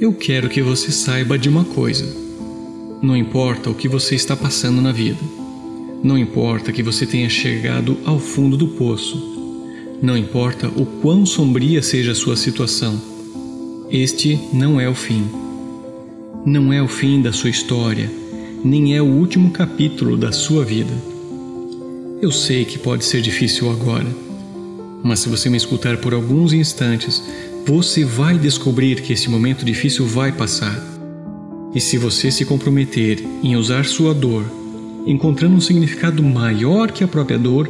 Eu quero que você saiba de uma coisa. Não importa o que você está passando na vida. Não importa que você tenha chegado ao fundo do poço. Não importa o quão sombria seja a sua situação. Este não é o fim. Não é o fim da sua história, nem é o último capítulo da sua vida. Eu sei que pode ser difícil agora, mas se você me escutar por alguns instantes, você vai descobrir que esse momento difícil vai passar. E se você se comprometer em usar sua dor, encontrando um significado maior que a própria dor,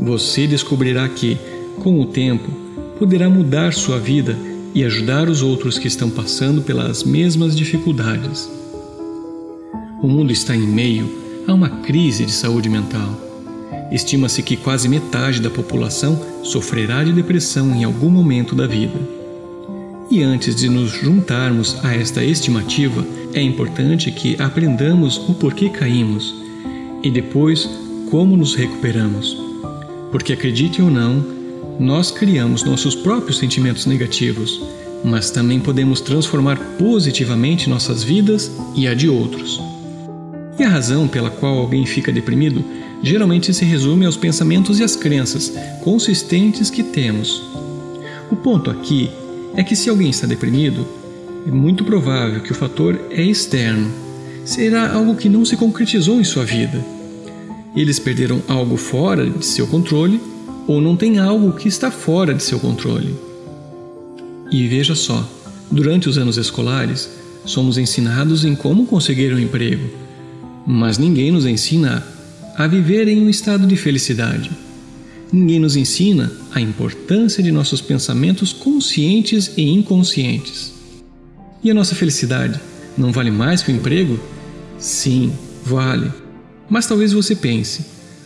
você descobrirá que, com o tempo, poderá mudar sua vida e ajudar os outros que estão passando pelas mesmas dificuldades. O mundo está em meio a uma crise de saúde mental. Estima-se que quase metade da população sofrerá de depressão em algum momento da vida. E antes de nos juntarmos a esta estimativa, é importante que aprendamos o porquê caímos e depois como nos recuperamos. Porque acredite ou não, nós criamos nossos próprios sentimentos negativos, mas também podemos transformar positivamente nossas vidas e a de outros. E a razão pela qual alguém fica deprimido geralmente se resume aos pensamentos e às crenças consistentes que temos. O ponto aqui é que se alguém está deprimido, é muito provável que o fator é externo. Será algo que não se concretizou em sua vida. Eles perderam algo fora de seu controle ou não tem algo que está fora de seu controle. E veja só, durante os anos escolares, somos ensinados em como conseguir um emprego, mas ninguém nos ensina a viver em um estado de felicidade. Ninguém nos ensina a importância de nossos pensamentos conscientes e inconscientes. E a nossa felicidade não vale mais que o emprego? Sim, vale. Mas talvez você pense: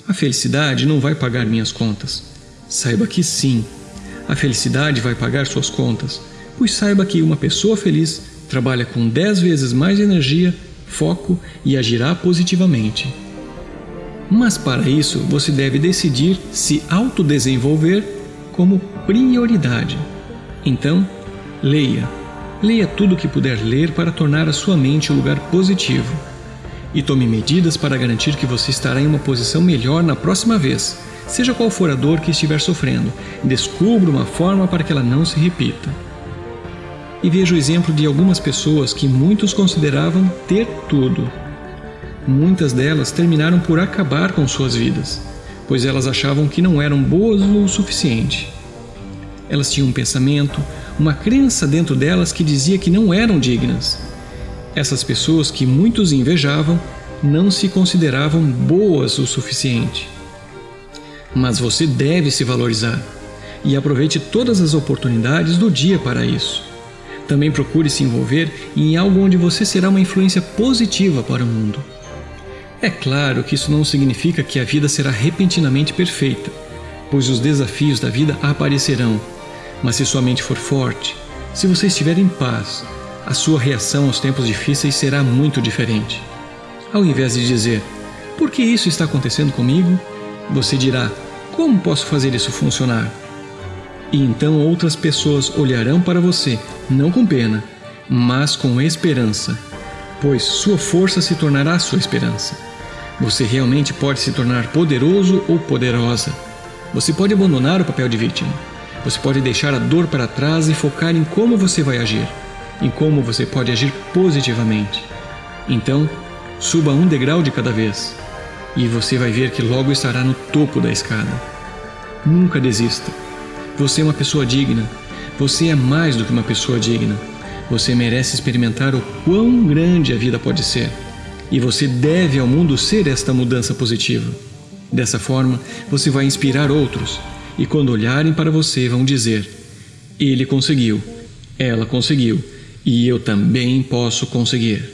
a felicidade não vai pagar minhas contas. Saiba que sim, a felicidade vai pagar suas contas, pois saiba que uma pessoa feliz trabalha com 10 vezes mais energia foco e agirá positivamente. Mas para isso você deve decidir se autodesenvolver como prioridade. Então, leia. Leia tudo o que puder ler para tornar a sua mente um lugar positivo. E tome medidas para garantir que você estará em uma posição melhor na próxima vez, seja qual for a dor que estiver sofrendo. Descubra uma forma para que ela não se repita e vejo o exemplo de algumas pessoas que muitos consideravam ter tudo. Muitas delas terminaram por acabar com suas vidas, pois elas achavam que não eram boas o suficiente. Elas tinham um pensamento, uma crença dentro delas que dizia que não eram dignas. Essas pessoas que muitos invejavam não se consideravam boas o suficiente. Mas você deve se valorizar e aproveite todas as oportunidades do dia para isso. Também procure se envolver em algo onde você será uma influência positiva para o mundo. É claro que isso não significa que a vida será repentinamente perfeita, pois os desafios da vida aparecerão. Mas se sua mente for forte, se você estiver em paz, a sua reação aos tempos difíceis será muito diferente. Ao invés de dizer, por que isso está acontecendo comigo? Você dirá, como posso fazer isso funcionar? E então outras pessoas olharão para você, não com pena, mas com esperança, pois sua força se tornará sua esperança. Você realmente pode se tornar poderoso ou poderosa. Você pode abandonar o papel de vítima. Você pode deixar a dor para trás e focar em como você vai agir, em como você pode agir positivamente. Então, suba um degrau de cada vez e você vai ver que logo estará no topo da escada. Nunca desista. Você é uma pessoa digna. Você é mais do que uma pessoa digna. Você merece experimentar o quão grande a vida pode ser. E você deve ao mundo ser esta mudança positiva. Dessa forma, você vai inspirar outros. E quando olharem para você, vão dizer: Ele conseguiu, ela conseguiu, e eu também posso conseguir.